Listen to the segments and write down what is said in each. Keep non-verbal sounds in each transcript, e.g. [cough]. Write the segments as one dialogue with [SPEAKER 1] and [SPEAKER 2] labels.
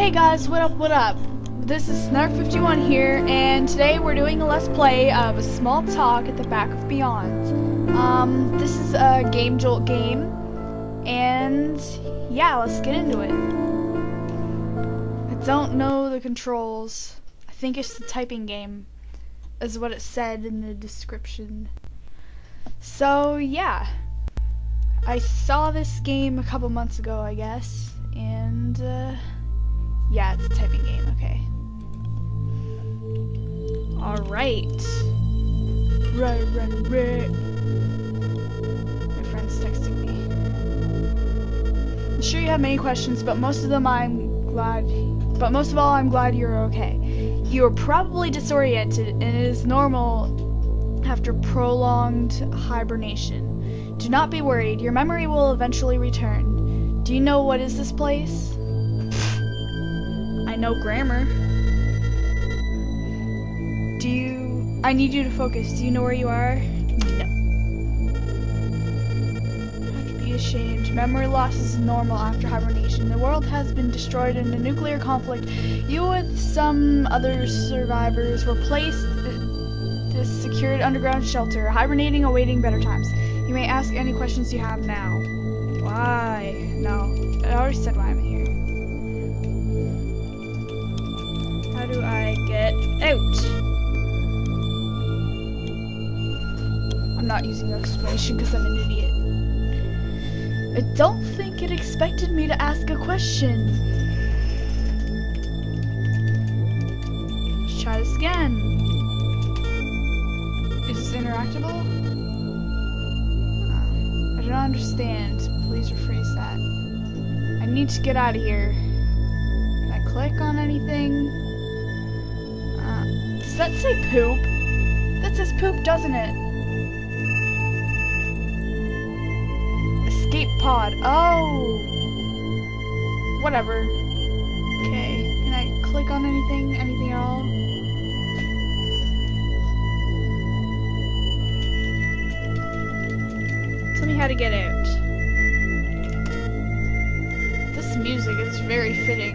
[SPEAKER 1] Hey guys, what up, what up? This is Snark51 here, and today we're doing a Let's Play of a small talk at the back of Beyond. Um, this is a Game Jolt game, and yeah, let's get into it. I don't know the controls. I think it's the typing game, is what it said in the description. So, yeah. I saw this game a couple months ago, I guess, and, uh, yeah, it's a typing game, okay. Alright. Right, right, right. My friend's texting me. I'm sure you have many questions, but most of them I'm glad, but most of all, I'm glad you're okay. You are probably disoriented, and it is normal after prolonged hibernation. Do not be worried, your memory will eventually return. Do you know what is this place? Know grammar. Do you... I need you to focus. Do you know where you are? No. Have to be ashamed. Memory loss is normal after hibernation. The world has been destroyed in a nuclear conflict. You with some other survivors were placed this secured underground shelter, hibernating, awaiting better times. You may ask any questions you have now. Why? No. I already said why I'm here. Do I get out? I'm not using the explanation because I'm an idiot. I don't think it expected me to ask a question. Let's try this again. Is this interactable? Ah, I don't understand. Please rephrase that. I need to get out of here. Can I click on anything? That say poop? That says poop, doesn't it? Escape pod. Oh! Whatever. Okay. Can I click on anything? Anything at all? Tell me how to get out. This music is very fitting.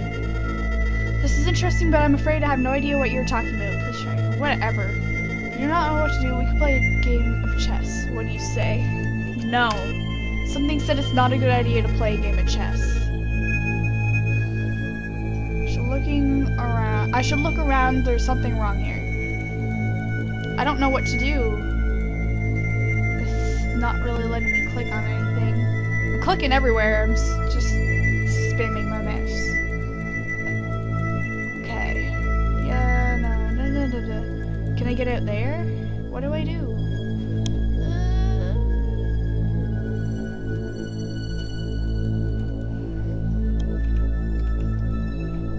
[SPEAKER 1] This is interesting, but I'm afraid I have no idea what you're talking about. Whatever. If you do not know what to do, we can play a game of chess. What do you say? No. Something said it's not a good idea to play a game of chess. Looking around. I should look around. There's something wrong here. I don't know what to do It's not really letting me click on anything. I'm clicking everywhere, I'm just Can I get out there? What do I do?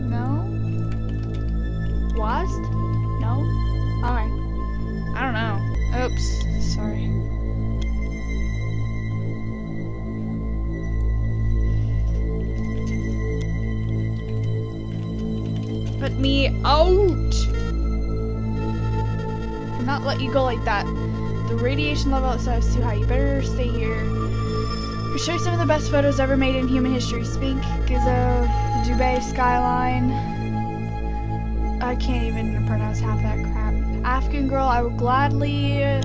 [SPEAKER 1] No? Wasd? Let you go like that. The radiation level outside is too high. You better stay here. I'll show you some of the best photos ever made in human history. Spink, Gizzo, Dubai skyline. I can't even pronounce half that crap. African girl, I will gladly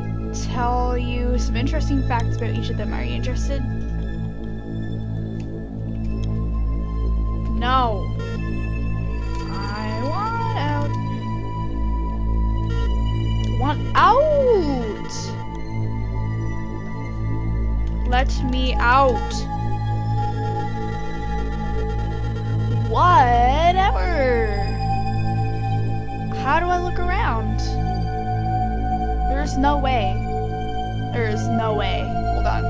[SPEAKER 1] tell you some interesting facts about each of them. Are you interested? No. Out! Let me out. Whatever. How do I look around? There's no way. There's no way. Hold on.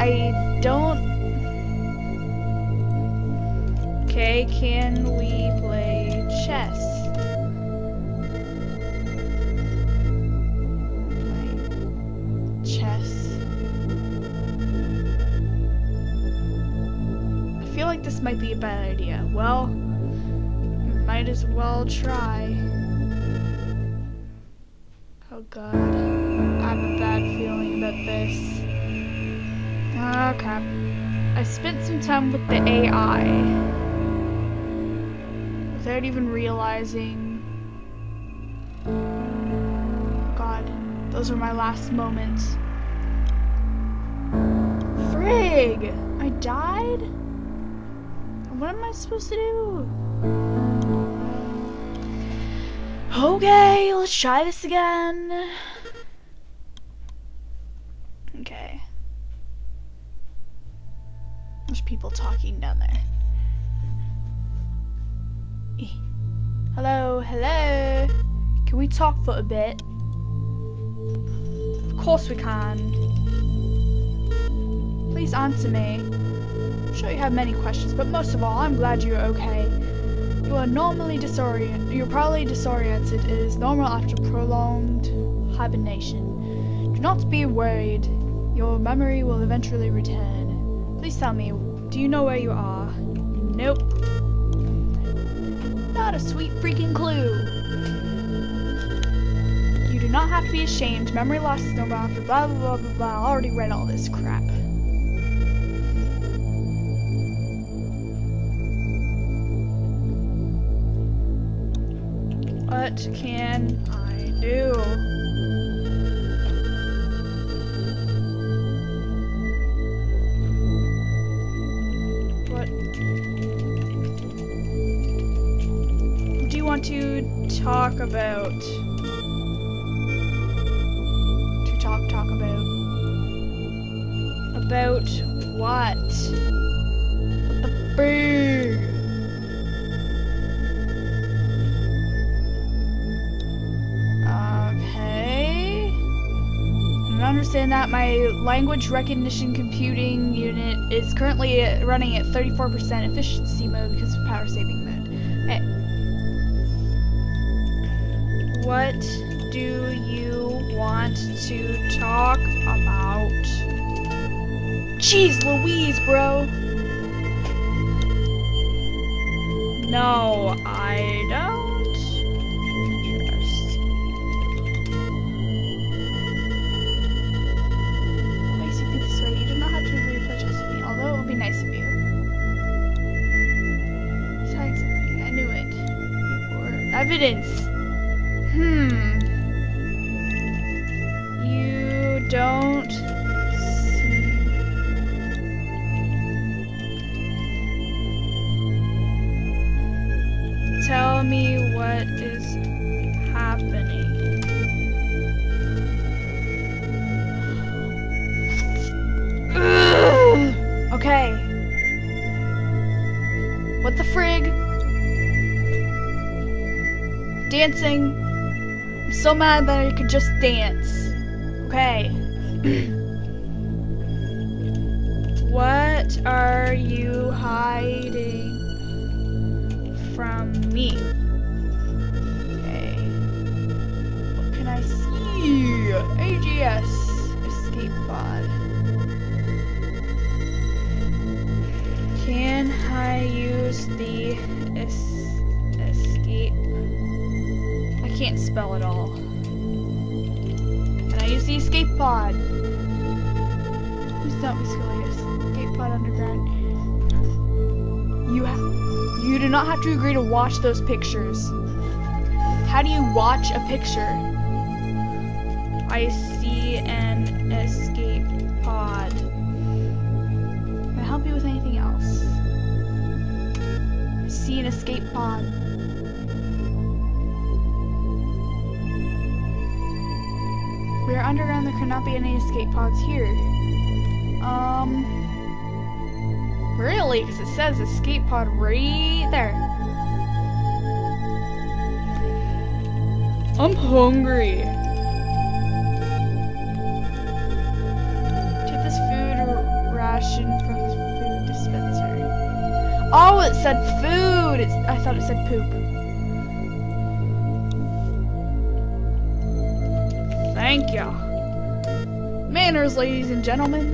[SPEAKER 1] I don't... Okay, can we play chess? Like this might be a bad idea. Well, might as well try. Oh god. I have a bad feeling about this. Oh crap. I spent some time with the AI. without even realizing. God, those were my last moments. Frig! I died? What am I supposed to do? Okay, let's try this again. Okay. There's people talking down there. Hello, hello. Can we talk for a bit? Of course we can. Please answer me. I'm sure you have many questions, but most of all, I'm glad you're okay. You are normally disoriented. You're probably disoriented. It is normal after prolonged hibernation. Do not be worried. Your memory will eventually return. Please tell me, do you know where you are? Nope. Not a sweet freaking clue. You do not have to be ashamed. Memory loss is normal after blah blah blah blah blah. I already read all this crap. What can I do? What do you want to talk about? To talk, talk about. About what? The understand that. My language recognition computing unit is currently running at 34% efficiency mode because of power saving mode. Okay. What do you want to talk about? Jeez Louise, bro. No, I don't. Evidence. Hmm. You don't Tell me what is happening. [gasps] Okay. What the frig? Dancing. I'm so mad that I could just dance. Okay. [clears throat] what are you hiding from me? Okay. What can I see? AGS. Escape pod. Can I use the es- escape? Can't spell it all. Can I use the escape pod? Who's don't be. Escape pod underground. You have. You do not have to agree to watch those pictures. How do you watch a picture? I see an escape pod. Can I help you with anything else? I see an escape pod. We are underground, there cannot be any escape pods here. Um. Really? Because it says escape pod right there. I'm hungry. Take this food ration from the food dispensary. Oh, it said food. It's, I thought it said poop. Thank ya. Manners, ladies and gentlemen.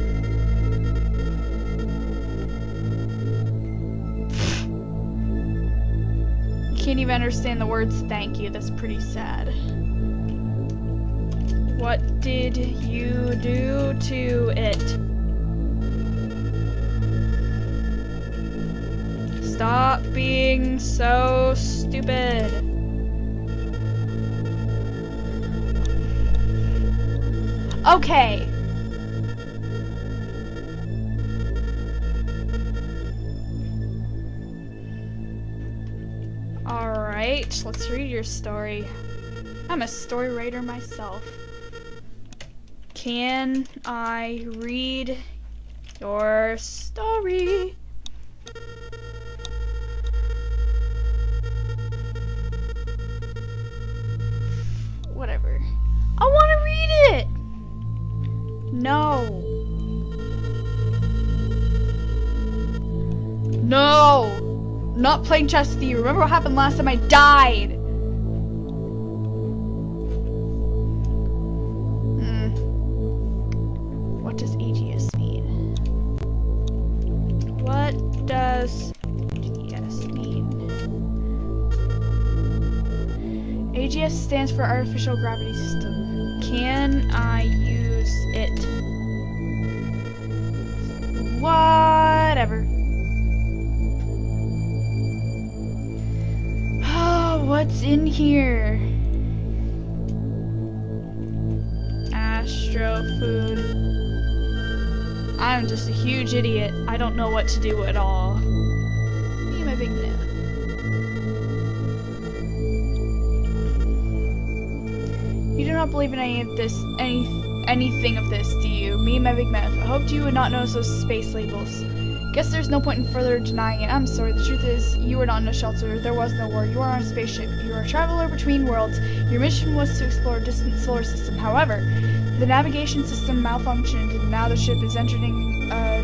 [SPEAKER 1] Can't even understand the words thank you. That's pretty sad. What did you do to it? Stop being so stupid. Okay. Alright, let's read your story. I'm a story writer myself. Can I read your story? No! Not playing chess with you. Remember what happened last time I died? Hmm. What does AGS mean? What does Aegeus mean? Aegeus stands for Artificial Gravity System. Can I use it? Whatever. What's in here? Astro food. I'm just a huge idiot. I don't know what to do at all. Me and my big man. You do not believe in any of this, any, anything of this, do you? Me and my big mouth. I hoped you would not notice those space labels. Guess there's no point in further denying it. I'm sorry, the truth is, you were not in a shelter. There was no war. You are on a spaceship. You are a traveler between worlds. Your mission was to explore a distant solar system. However, the navigation system malfunctioned, and now the ship is entering uh,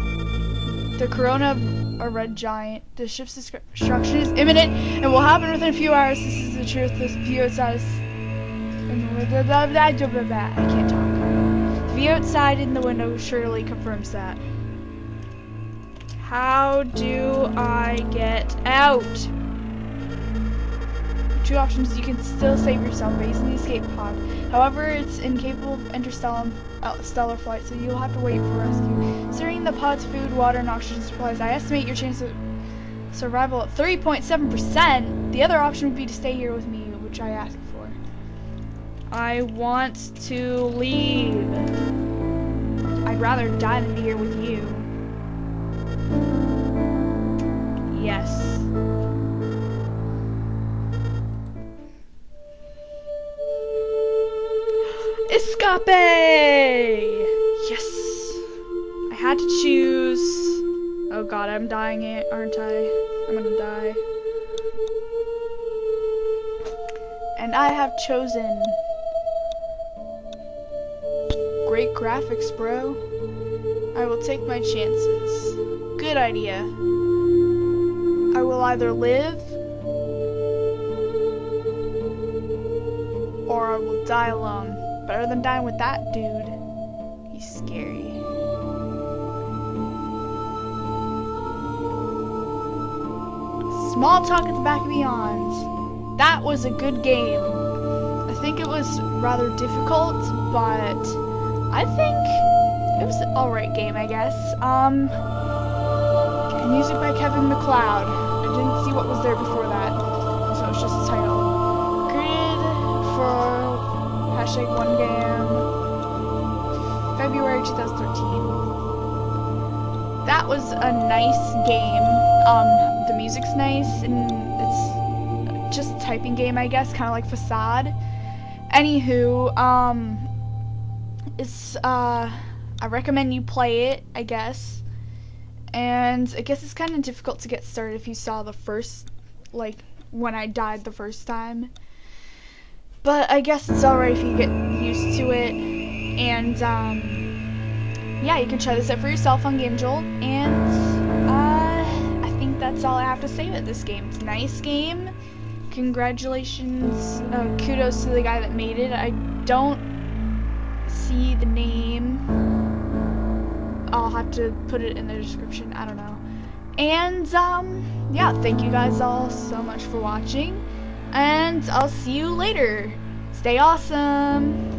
[SPEAKER 1] the Corona of a red giant. The ship's destruction is imminent and will happen within a few hours. This is the truth. This view outside is... I can't talk. The view outside in the window surely confirms that. How do I get out? Two options. You can still save yourself by using the escape pod. However, it's incapable of interstellar uh, stellar flight, so you'll have to wait for rescue. Considering the pod's food, water, and oxygen supplies, I estimate your chance of survival at 3.7%. The other option would be to stay here with me, which I asked for. I want to leave. I'd rather die than be here with you. Yes. Escape! Yes. I had to choose. Oh god, I'm dying, aren't I? I'm gonna die. And I have chosen. Great graphics, bro. I will take my chances. Good idea. I will either live or I will die alone. Better than dying with that dude. He's scary. Small talk at the back of Beyond. That was a good game. I think it was rather difficult, but I think it was an alright game, I guess. Um, music by Kevin MacLeod. I didn't see what was there before that, so it's just a title. Created for hashtag one game, February 2013. That was a nice game. Um, the music's nice, and it's just a typing game, I guess, kind of like Facade. Anywho, um, it's, uh, I recommend you play it, I guess. And I guess it's kind of difficult to get started if you saw the first, like, when I died the first time. But I guess it's alright if you get used to it. And, um, yeah, you can try this out for yourself on Game Jolt. And, uh, I think that's all I have to say about this game. It's a nice game. Congratulations, uh, kudos to the guy that made it. I don't see the name. I'll have to put it in the description. I don't know. And, um, yeah, thank you guys all so much for watching. And I'll see you later. Stay awesome.